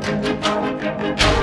Música